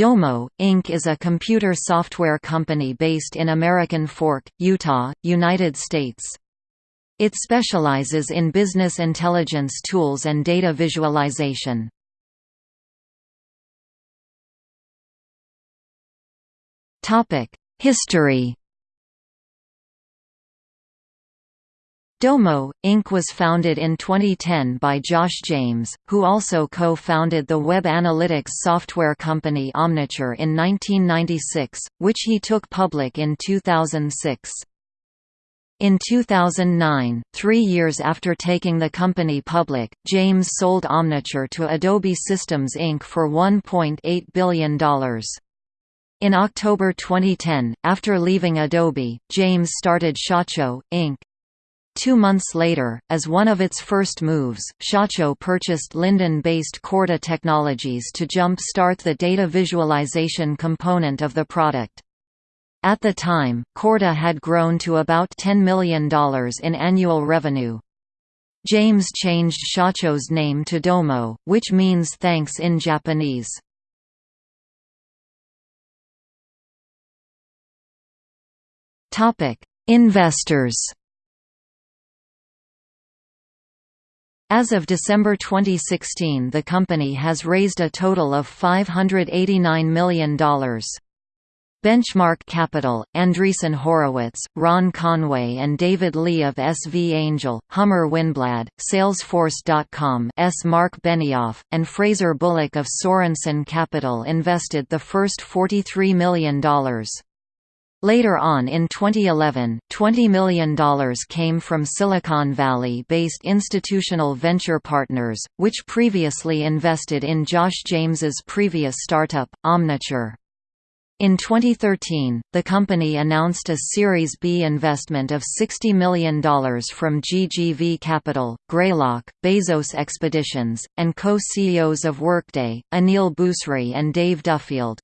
Domo, Inc. is a computer software company based in American Fork, Utah, United States. It specializes in business intelligence tools and data visualization. History Domo, Inc. was founded in 2010 by Josh James, who also co-founded the web analytics software company Omniture in 1996, which he took public in 2006. In 2009, three years after taking the company public, James sold Omniture to Adobe Systems Inc. for $1.8 billion. In October 2010, after leaving Adobe, James started Shacho, Inc. Two months later, as one of its first moves, Shacho purchased Lindon-based Corda Technologies to jump-start the data visualization component of the product. At the time, Corda had grown to about $10 million in annual revenue. James changed Shacho's name to Domo, which means thanks in Japanese. Investors As of December 2016 the company has raised a total of $589 million. Benchmark Capital, Andreessen Horowitz, Ron Conway and David Lee of SV Angel, Hummer Winblad, Salesforce.com S. Marc Benioff, and Fraser Bullock of Sorensen Capital invested the first $43 million. Later on in 2011, $20 million came from Silicon Valley-based institutional venture partners, which previously invested in Josh James's previous startup, Omniture. In 2013, the company announced a Series B investment of $60 million from GGV Capital, Greylock, Bezos Expeditions, and co-CEOs of Workday, Aneel Bhusri and Dave Duffield.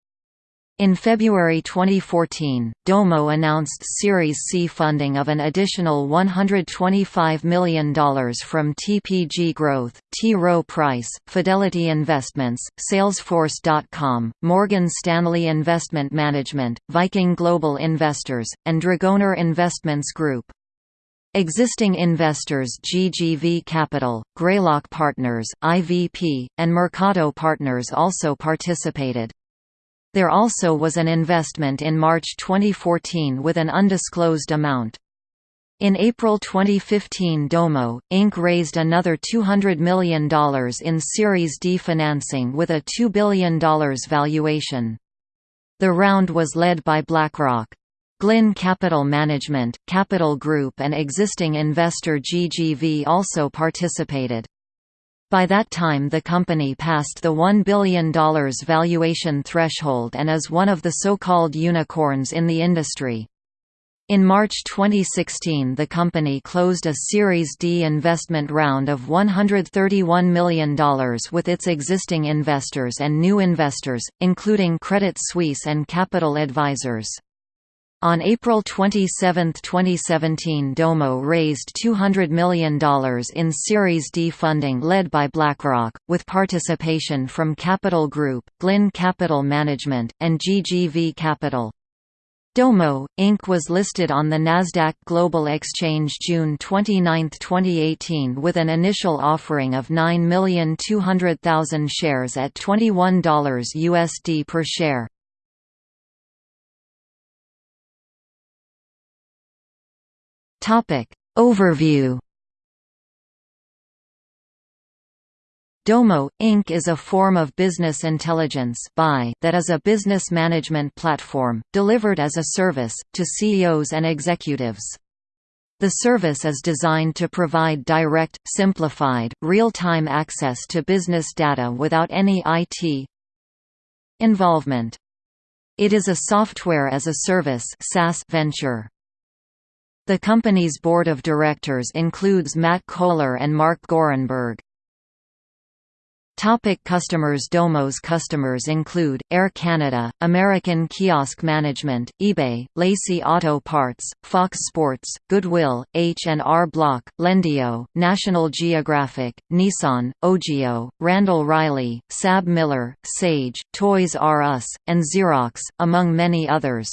In February 2014, Domo announced Series C funding of an additional $125 million from TPG Growth, T. Rowe Price, Fidelity Investments, Salesforce.com, Morgan Stanley Investment Management, Viking Global Investors, and Dragoneer Investments Group. Existing investors GGV Capital, Greylock Partners, IVP, and Mercato Partners also participated. There also was an investment in March 2014 with an undisclosed amount. In April 2015 Domo, Inc. raised another $200 million in Series D financing with a $2 billion valuation. The round was led by BlackRock. Glynn Capital Management, Capital Group and existing investor GGV also participated. By that time the company passed the $1 billion valuation threshold and is one of the so-called unicorns in the industry. In March 2016 the company closed a Series D investment round of $131 million with its existing investors and new investors, including Credit Suisse and Capital Advisors. On April 27, 2017 Domo raised $200 million in Series D funding led by BlackRock, with participation from Capital Group, Glynn Capital Management, and GGV Capital. Domo, Inc. was listed on the Nasdaq Global Exchange June 29, 2018 with an initial offering of 9,200,000 shares at $21 USD per share. Topic Overview Domo, Inc. is a form of business intelligence that is a business management platform, delivered as a service, to CEOs and executives. The service is designed to provide direct, simplified, real-time access to business data without any IT involvement. It is a software as a service venture. The company's board of directors includes Matt Cohler and Mark Gorenberg. Topic customers Domo's customers include, Air Canada, American Kiosk Management, eBay, Lacey Auto Parts, Fox Sports, Goodwill, H&R Block, Lendio, National Geographic, Nissan, Ogio, Randall Reilly, Sab Miller, Sage, Toys R Us, and Xerox, among many others.